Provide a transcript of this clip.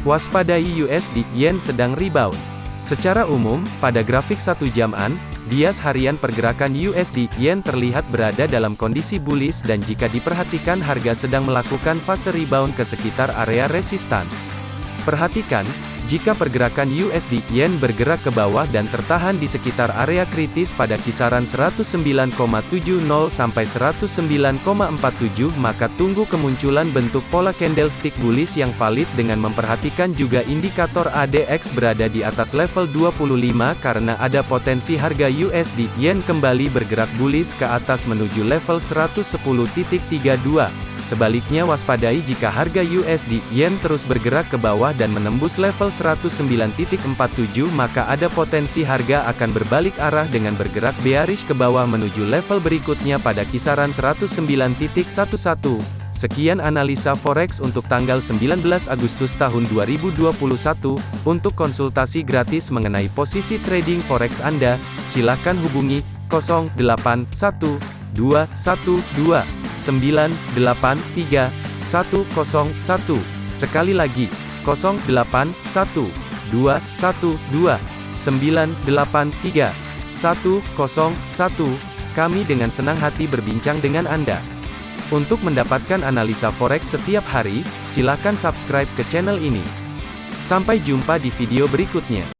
Waspadai USD Yen sedang rebound. Secara umum, pada grafik satu jaman, bias harian pergerakan USD Yen terlihat berada dalam kondisi bullish dan jika diperhatikan harga sedang melakukan fase rebound ke sekitar area resistan. Perhatikan, jika pergerakan USD Yen bergerak ke bawah dan tertahan di sekitar area kritis pada kisaran 109,70 sampai 109,47 maka tunggu kemunculan bentuk pola candlestick bullish yang valid dengan memperhatikan juga indikator ADX berada di atas level 25 karena ada potensi harga USD Yen kembali bergerak bullish ke atas menuju level 110.32. Sebaliknya waspadai jika harga USD Yen terus bergerak ke bawah dan menembus level 109.47 maka ada potensi harga akan berbalik arah dengan bergerak bearish ke bawah menuju level berikutnya pada kisaran 109.11. Sekian analisa forex untuk tanggal 19 Agustus tahun 2021. Untuk konsultasi gratis mengenai posisi trading forex Anda, silakan hubungi 081212 983 101. Sekali lagi, 081 212 983 101. Kami dengan senang hati berbincang dengan Anda. Untuk mendapatkan analisa forex setiap hari, silakan subscribe ke channel ini. Sampai jumpa di video berikutnya.